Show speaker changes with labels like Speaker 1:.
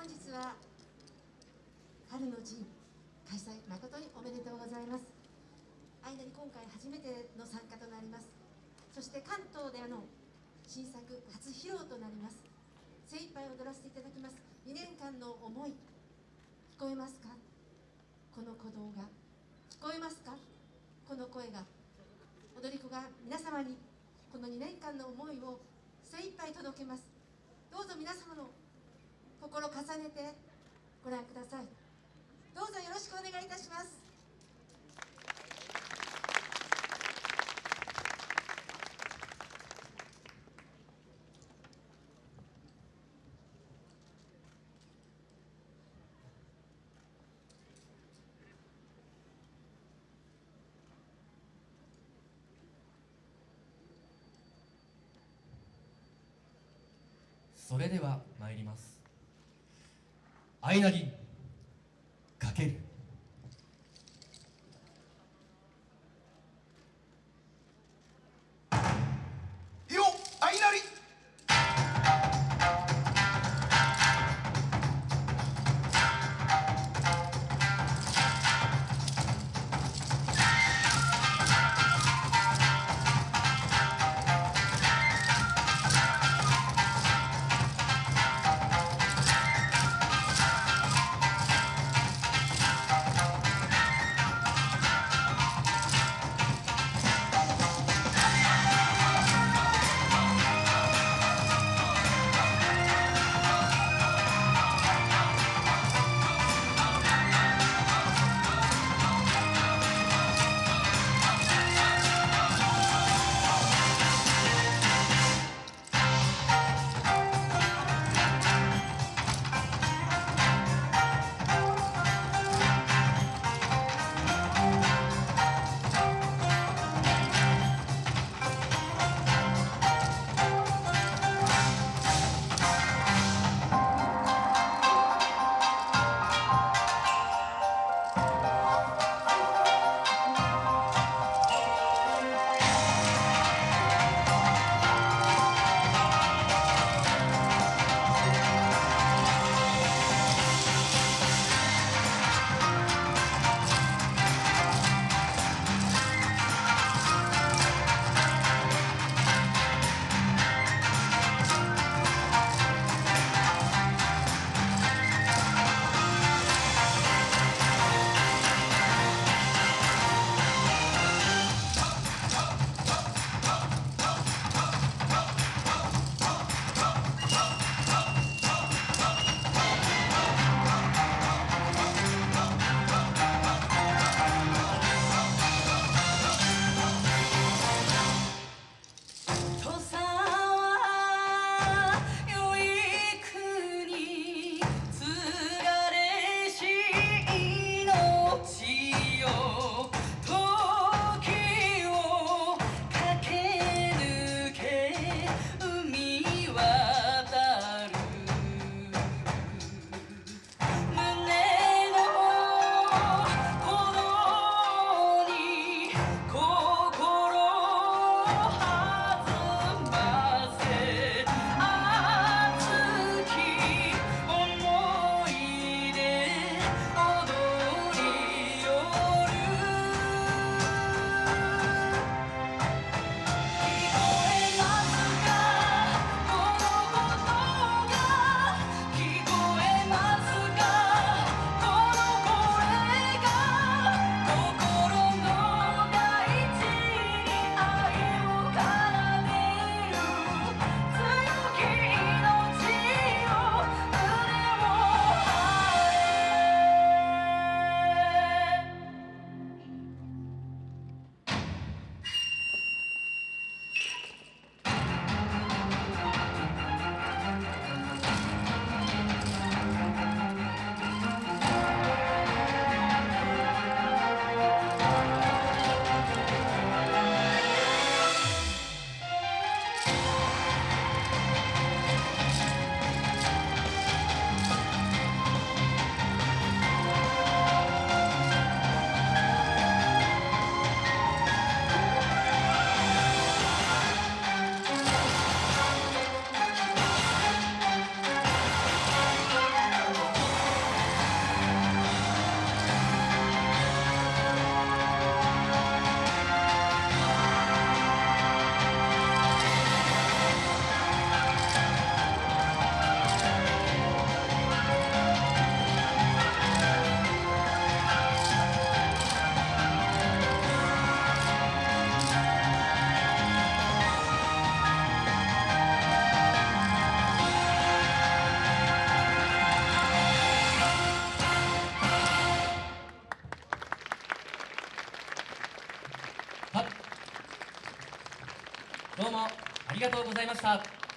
Speaker 1: 本日は春の陣開催誠におめでとうございます。間に今回初めての参加となります。そして関東での新作初披露となります。精一杯踊らせていただきます。2年間の思い聞こえますか？この鼓動が。聞こえますか？この声が。踊り子が皆様にこの2年間の思いを精一杯届けます。どうぞ皆様のてご覧ください。どうぞよろしくお願いいたします。
Speaker 2: それでは参ります。相なりかける。Oh. ありがとうございました。